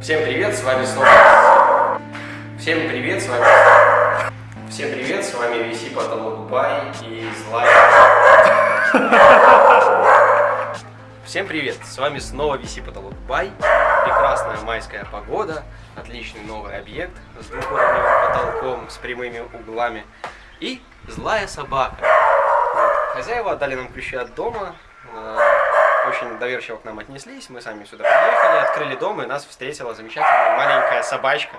Всем привет, с вами снова... Всем привет, с вами... Всем привет, с вами VC Потолок Бай и Злая... Всем привет, с вами снова VC Потолок Бай. Прекрасная майская погода, отличный новый объект с двухуровневым потолком, с прямыми углами. И злая собака. Хозяева отдали нам ключи от дома, э, очень доверчиво к нам отнеслись, мы сами сюда приехали, открыли дом, и нас встретила замечательная маленькая собачка,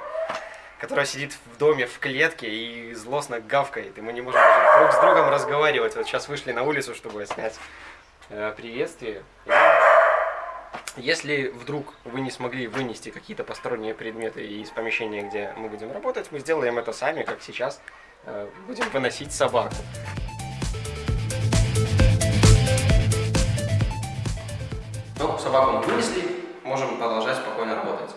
которая сидит в доме в клетке и злостно гавкает, и мы не можем даже друг с другом разговаривать. Вот сейчас вышли на улицу, чтобы снять э, приветствие. И если вдруг вы не смогли вынести какие-то посторонние предметы из помещения, где мы будем работать, мы сделаем это сами, как сейчас э, будем выносить собаку. Собаку мы вынесли, можем продолжать спокойно работать.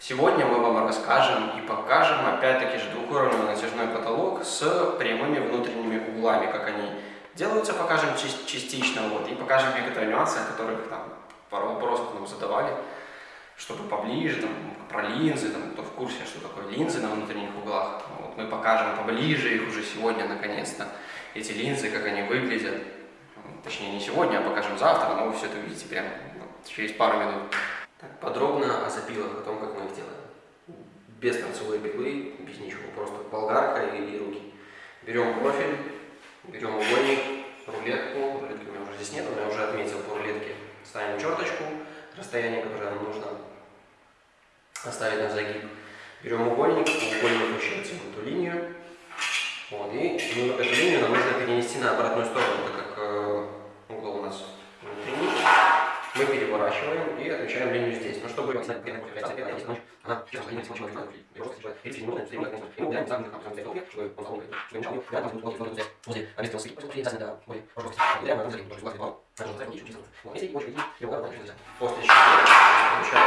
Сегодня мы вам расскажем и покажем, опять-таки же, двухуровневый натяжной потолок с прямыми внутренними углами, как они делаются, покажем частично, вот, и покажем некоторые нюансы, которых там пару вопросов нам задавали, чтобы поближе, там, про линзы, там, кто в курсе, что такое линзы на внутренних углах. Вот, мы покажем поближе их уже сегодня, наконец-то, эти линзы, как они выглядят. Точнее, не сегодня, а покажем завтра, но вы все это увидите прямо через пару минут. Так, подробно о запилах, о том, как мы их делаем. Без торцевой пилы, без ничего, просто болгарка и руки. Берем профиль, берем угольник, рулетку, рулетки у меня уже здесь нет, но я уже отметил по рулетке. Ставим черточку, расстояние, которое нам нужно оставить на загиб. Берем угольник, угольник включается в эту линию. Вот, и эту линию нам нужно перенести на обратную сторону, так как э, угол у нас внутренний. Мы линию здесь. Но чтобы она После чего получается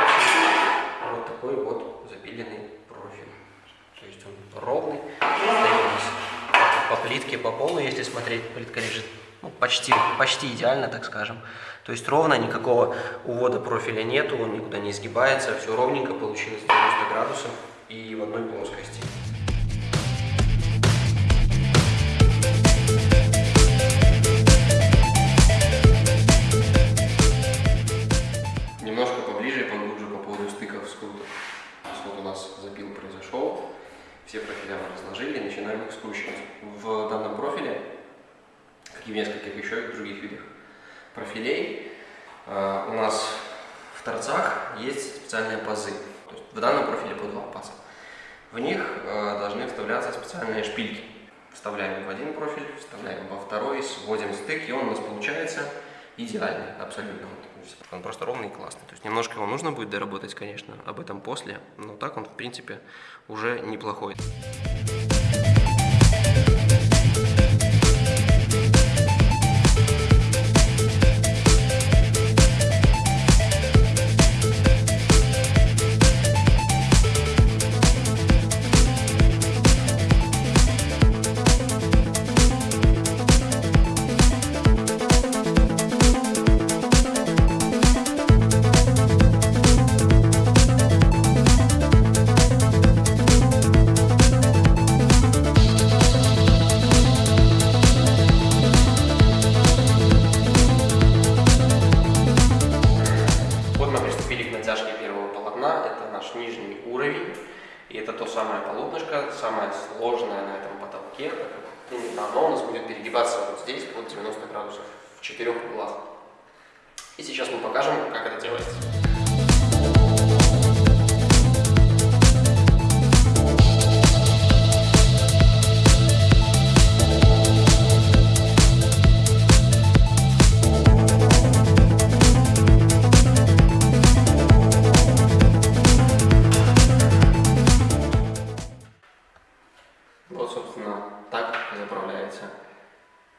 вот такой вот запиленный профиль. То есть он ровный, по плитке, по полу, если смотреть, плитка лежит ну, почти, почти идеально, так скажем. То есть ровно, никакого увода профиля нету, он никуда не изгибается, все ровненько получилось 90 градусов и в одной плоскости. И в нескольких еще других видах профилей. А, у нас в торцах есть специальные пазы. То есть в данном профиле по два паза. В них а, должны вставляться специальные шпильки. Вставляем в один профиль, вставляем во второй, сводим стык, и он у нас получается идеальный, абсолютно. Он просто ровный и классный. То есть немножко его нужно будет доработать, конечно, об этом после, но так он, в принципе, уже неплохой. Самое сложное на этом потолке, оно у нас будет перегибаться вот здесь под 90 градусов в четырех углах. И сейчас мы покажем, как это делается.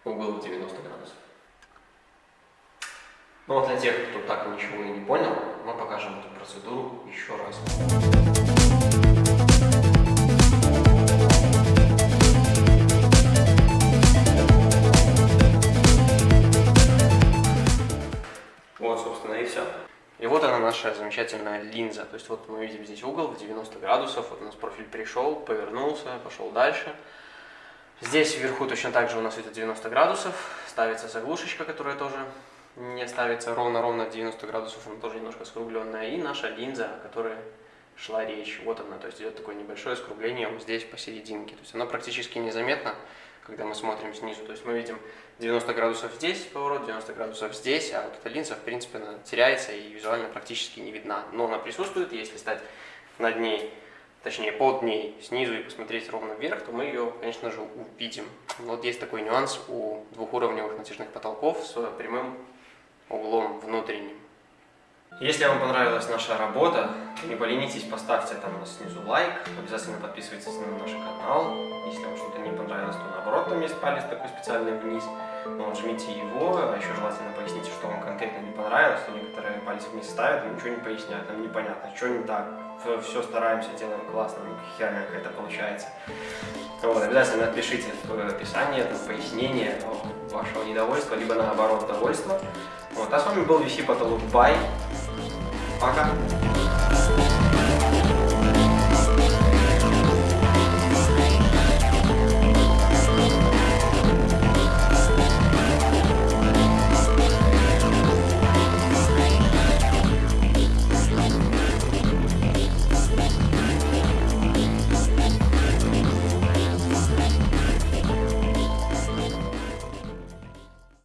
Угол 90 градусов. Ну вот для тех, кто так ничего и не понял, мы покажем эту процедуру еще раз. Наша замечательная линза. То есть вот мы видим здесь угол в 90 градусов. Вот у нас профиль пришел, повернулся, пошел дальше. Здесь вверху точно так же у нас идет 90 градусов. Ставится заглушечка, которая тоже не ставится ровно-ровно 90 градусов. Она тоже немножко скругленная. И наша линза, о которой шла речь. Вот она. То есть идет такое небольшое скругление вот здесь посерединке. То есть оно практически незаметно, когда мы смотрим снизу. То есть мы видим 90 градусов здесь поворот, 90 градусов здесь, а вот эта линза, в принципе, она теряется и визуально практически не видна. Но она присутствует, если стать над ней, точнее под ней снизу и посмотреть ровно вверх, то мы ее, конечно же, увидим. Вот есть такой нюанс у двухуровневых натяжных потолков с прямым углом внутренним. Если вам понравилась наша работа, не поленитесь, поставьте там снизу лайк, обязательно подписывайтесь на наш канал. Если вам что-то не понравилось, то наоборот, там есть палец такой специальный вниз, но жмите его, а еще желательно поясните, что вам конкретно не понравилось, то некоторые пальцы вниз ставят, но ничего не поясняют, нам непонятно, что не так, все стараемся, делаем классно, херня какая-то получается. Вот, обязательно напишите в описании, там, пояснение вашего недовольства, либо наоборот довольства. Вот, а с вами был VC Потолок Бай. Acá.